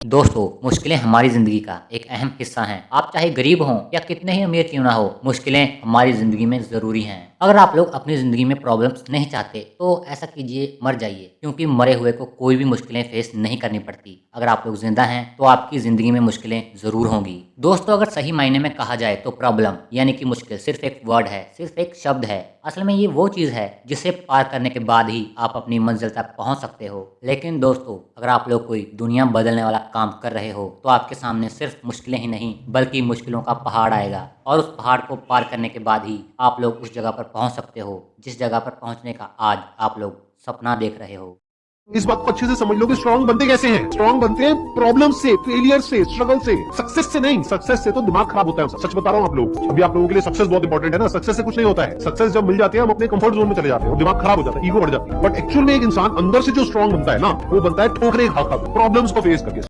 दोस्तों, मुश्किलें हमारी ज़िंदगी का एक अहम हिस्सा हैं। आप चाहे गरीब हों या कितने ही अमीर क्यों ना हो, मुश्किलें हमारी ज़िंदगी में ज़रूरी हैं। अगर आप लोग अपनी ज़िंदगी में प्रॉब्लम्स नहीं चाहते तो ऐसा कीजिए, मर जाइए, क्योंकि मरे हुए को कोई भी मुश्किलें फेस नहीं करनी पड़ती। अगर आप लोग ज़िंदा हैं तो आपकी ज़िंदगी में मुश्किलें ज़रूर होंगी। दोस्तों, अगर सही मायने में कहा जाए तो प्रॉब्लम, यानी कि मुश्किल, सिर्फ़ एक वर्ड है, सिर्फ़ एक शब्द है। असल में ये वो चीज़ है, जिसे पार करने के बाद ही आप अपनी मंजिल तक पहुँच सकते हो। लेकिन दोस्तों, अगर आप लोग कोई दुनिया बदलने वाला काम कर रहे हो तो आपके सामने सिर्फ़ मुश्किलें ही नहीं, बल्कि मुश्किलों का पहाड़ आएगा। और उस पहाड़ को पार करने के बाद ही आप लोग उस जगह पर पहुँच सकते हो, जिस जगह पर पहुँचने का आज आप लोग सपना देख रहे हो। इस बात को अच्छे से समझ लो कि स्ट्रांग बनते कैसे हैं। स्ट्रांग बनते हैं प्रॉब्लम से फेलियर से स्ट्रगल से सक्सेस से नहीं सक्सेस से तो दिमाग खराब होता है सच बता रहा हूँ आप लोग, अभी आप लोगों के लिए सक्सेस बहुत इंपॉर्टेंट है ना। सक्सेस से कुछ नहीं होता है। सक्सेस जब मिल जाती है, हम अपने कंफर्ट जोन में चले जाते हैं दिमाग खराब हो जाता है ईगो बढ़ जाती है। बट एक्चुअल में एक इंसान अंदर से जो स्ट्रांग बनता है ना, वो बनता है ठोकरे खा खा प्रॉब्लम्स को फेस करके।